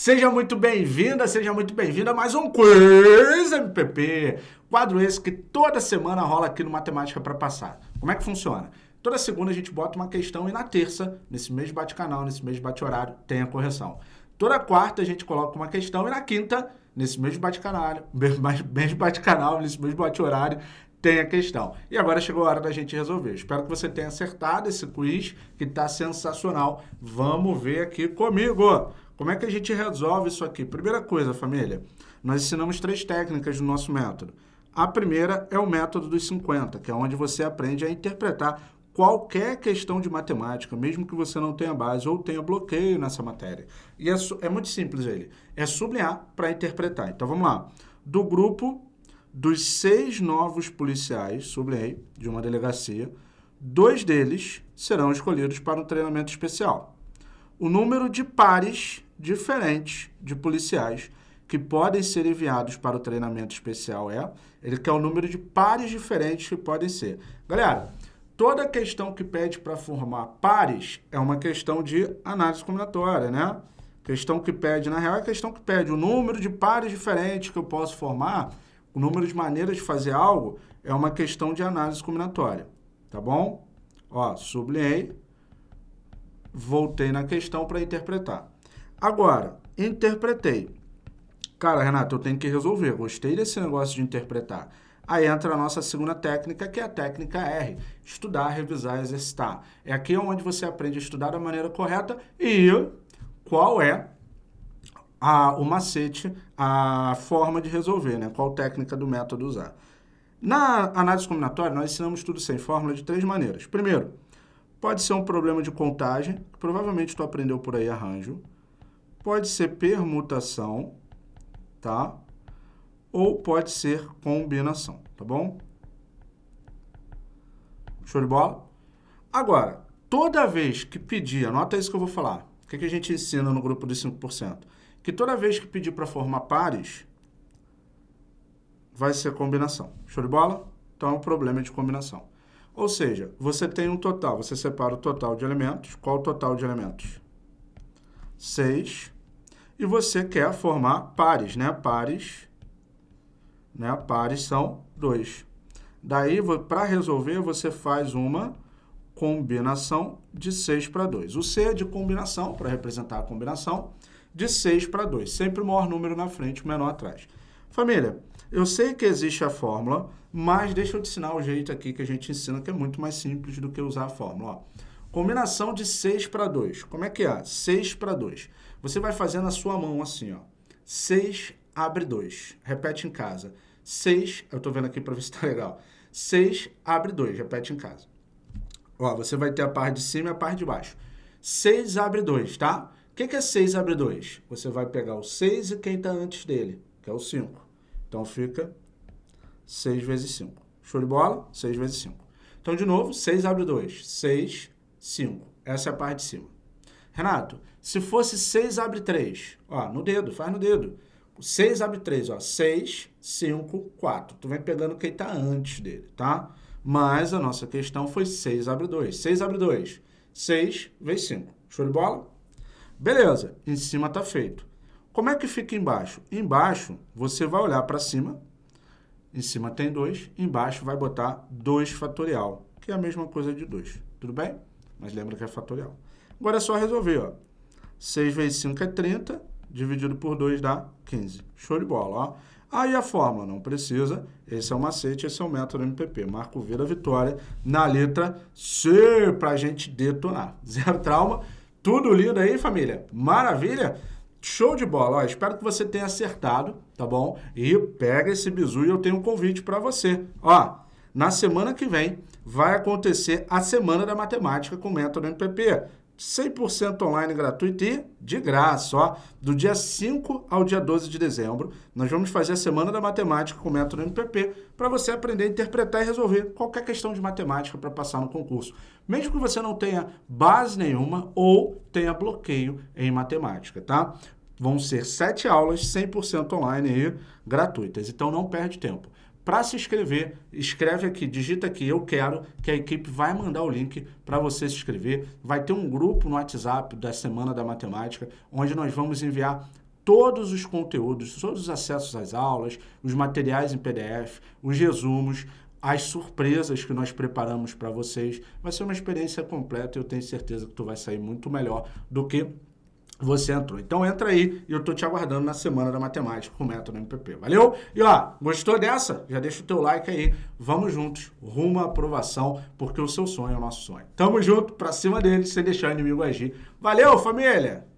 Seja muito bem-vinda, seja muito bem-vinda a mais um Quiz MPP. Quadro esse que toda semana rola aqui no Matemática para Passar. Como é que funciona? Toda segunda a gente bota uma questão e na terça, nesse mesmo bate-canal, nesse mesmo bate-horário, tem a correção. Toda quarta a gente coloca uma questão e na quinta, nesse mesmo bate-canal, mesmo bate-canal, nesse mesmo bate-horário, tem a questão. E agora chegou a hora da gente resolver. Espero que você tenha acertado esse quiz, que está sensacional. Vamos ver aqui comigo. Como é que a gente resolve isso aqui? Primeira coisa, família, nós ensinamos três técnicas do nosso método. A primeira é o método dos 50, que é onde você aprende a interpretar qualquer questão de matemática, mesmo que você não tenha base ou tenha bloqueio nessa matéria. E é, é muito simples ele. É sublinhar para interpretar. Então, vamos lá. Do grupo dos seis novos policiais, sublinhei, de uma delegacia, dois deles serão escolhidos para um treinamento especial. O número de pares diferentes de policiais que podem ser enviados para o treinamento especial é, ele quer o número de pares diferentes que podem ser. Galera, toda questão que pede para formar pares é uma questão de análise combinatória, né? Questão que pede, na real, é questão que pede o número de pares diferentes que eu posso formar, o número de maneiras de fazer algo, é uma questão de análise combinatória, tá bom? Ó, sublinhei, voltei na questão para interpretar. Agora, interpretei. Cara, Renato, eu tenho que resolver. Gostei desse negócio de interpretar. Aí entra a nossa segunda técnica, que é a técnica R. Estudar, revisar, exercitar. É aqui onde você aprende a estudar da maneira correta e qual é a, o macete, a forma de resolver, né? Qual técnica do método usar. Na análise combinatória, nós ensinamos tudo sem fórmula de três maneiras. Primeiro, pode ser um problema de contagem, que provavelmente tu aprendeu por aí arranjo pode ser permutação, tá? Ou pode ser combinação, tá bom? Show de bola? Agora, toda vez que pedir, anota isso que eu vou falar, o que, que a gente ensina no grupo dos 5%? Que toda vez que pedir para formar pares, vai ser combinação. Show de bola? Então, é um problema de combinação. Ou seja, você tem um total, você separa o total de elementos. Qual o total de elementos? 6 e você quer formar pares, né? Pares, né? Pares são dois. Daí, para resolver, você faz uma combinação de 6 para 2. O C é de combinação, para representar a combinação, de 6 para 2. Sempre o maior número na frente, o menor atrás. Família, eu sei que existe a fórmula, mas deixa eu te ensinar o jeito aqui que a gente ensina, que é muito mais simples do que usar a fórmula. Ó. Combinação de 6 para 2. Como é que é? 6 para 2. Você vai fazer na sua mão assim, ó. 6 abre 2. Repete em casa. 6, eu estou vendo aqui para ver se está legal. 6 abre 2, repete em casa. Ó, você vai ter a parte de cima e a parte de baixo. 6 abre 2, tá? O que, que é 6 abre 2? Você vai pegar o 6 e quem está antes dele, que é o 5. Então fica 6 vezes 5. Show de bola? 6 vezes 5. Então, de novo, 6 abre 2. 6, 5. Essa é a parte de cima. Renato, se fosse 6 abre 3, ó, no dedo, faz no dedo. 6 abre 3, ó, 6, 5, 4. Tu vem pegando quem está antes dele, tá? Mas a nossa questão foi 6 abre 2. 6 abre 2, 6 vezes 5. Show de bola? Beleza, em cima está feito. Como é que fica embaixo? Embaixo, você vai olhar para cima, em cima tem 2, embaixo vai botar 2 fatorial, que é a mesma coisa de 2. Tudo bem? Mas lembra que é fatorial. Agora é só resolver, ó. 6 vezes 5 é 30, dividido por 2 dá 15. Show de bola, ó. Aí a fórmula, não precisa. Esse é o macete, esse é o método MPP. Marco V da vitória na letra C para a gente detonar. Zero trauma. Tudo lindo aí, família? Maravilha? Show de bola. Ó, espero que você tenha acertado, tá bom? E pega esse bizu e eu tenho um convite para você. Ó, na semana que vem vai acontecer a Semana da Matemática com o método MPP. 100% online gratuito e de graça, ó. Do dia 5 ao dia 12 de dezembro, nós vamos fazer a Semana da Matemática com o método MPP para você aprender a interpretar e resolver qualquer questão de matemática para passar no concurso. Mesmo que você não tenha base nenhuma ou tenha bloqueio em matemática, tá? Vão ser sete aulas 100% online e gratuitas, então não perde tempo. Para se inscrever, escreve aqui, digita aqui, eu quero, que a equipe vai mandar o link para você se inscrever. Vai ter um grupo no WhatsApp da Semana da Matemática, onde nós vamos enviar todos os conteúdos, todos os acessos às aulas, os materiais em PDF, os resumos, as surpresas que nós preparamos para vocês. Vai ser uma experiência completa e eu tenho certeza que tu vai sair muito melhor do que você entrou. Então entra aí e eu tô te aguardando na Semana da Matemática com o Método MPP. Valeu? E ó, gostou dessa? Já deixa o teu like aí. Vamos juntos, rumo à aprovação, porque o seu sonho é o nosso sonho. Tamo junto, pra cima dele, sem deixar o inimigo agir. Valeu, família!